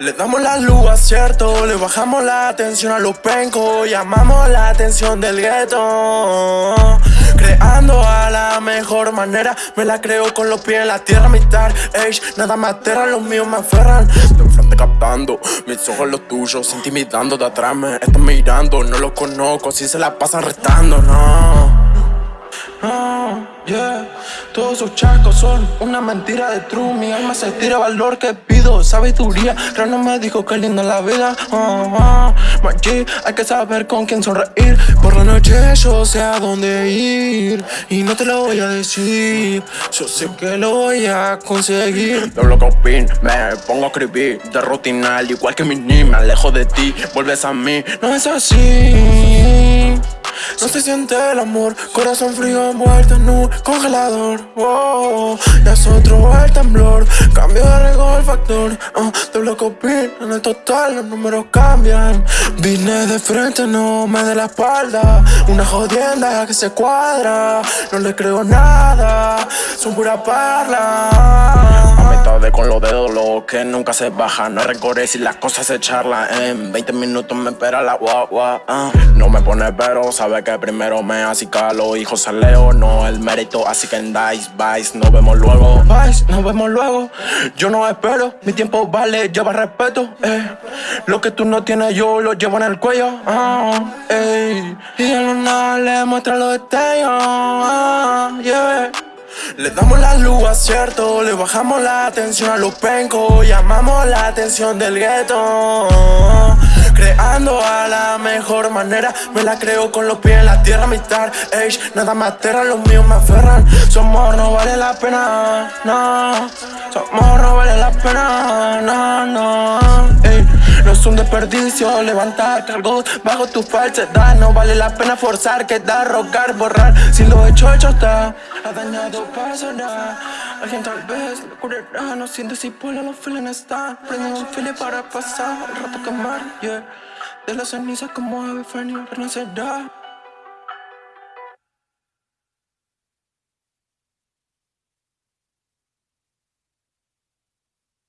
Le damos la luz a cierto, le bajamos la atención a los pencos Llamamos la atención del gueto. Creando a la mejor manera Me la creo con los pies en la tierra, mi star age Nada me aterra, los míos me aferran. De frente captando, mis ojos los tuyos Intimidando de atrás, me están mirando No los conozco, si se la pasan restando, no no, yeah. Todos sus chascos son una mentira de true Mi alma se tira valor que pido Sabiduría, pero no me dijo que linda la vida. Uh, hay que saber con quién sonreír. Por la noche yo sé a dónde ir Y no te lo voy a decir. Yo sé que lo voy a conseguir. De lo que opin, me pongo a escribir De rutinal, igual que mi ni me alejo de ti Vuelves a mí, no es así no se siente el amor, corazón frío envuelto en un congelador. Wow, Ya es otro el temblor, cambio de regol el factor. Uh, Te bloco en el total los números cambian. Vine de frente, no me de la espalda. Una jodienda que se cuadra. No le creo nada, son pura parla lo que nunca se baja No recorre si las cosas se charlan En 20 minutos me espera la guagua uh. No me pone pero, sabe que primero me acicalo Hijo se leo, no el mérito Así que en Dice, Vice, nos vemos luego Vice, nos vemos luego Yo no espero, mi tiempo vale, lleva respeto eh. Lo que tú no tienes yo lo llevo en el cuello ey. Y a luna le muestra los detalles uh, yeah. Le damos la luz a cierto, le bajamos la atención a los pencos Llamamos la atención del gueto. Creando a la mejor manera Me la creo con los pies en la tierra, mi star age. Nada más aterra, los míos me aferran. Su amor no vale la pena, no. Su amor no vale la pena, un desperdicio levantar cargos bajo tu falsedad No vale la pena forzar, quedar, rogar, borrar. Si lo hecho, hecho está. Ha dañado pasará Alguien tal vez lo curará. No siente si por los feelings están Prende un feeling para pasar. El rato quemar, yeah. De las cenizas como ave renacerá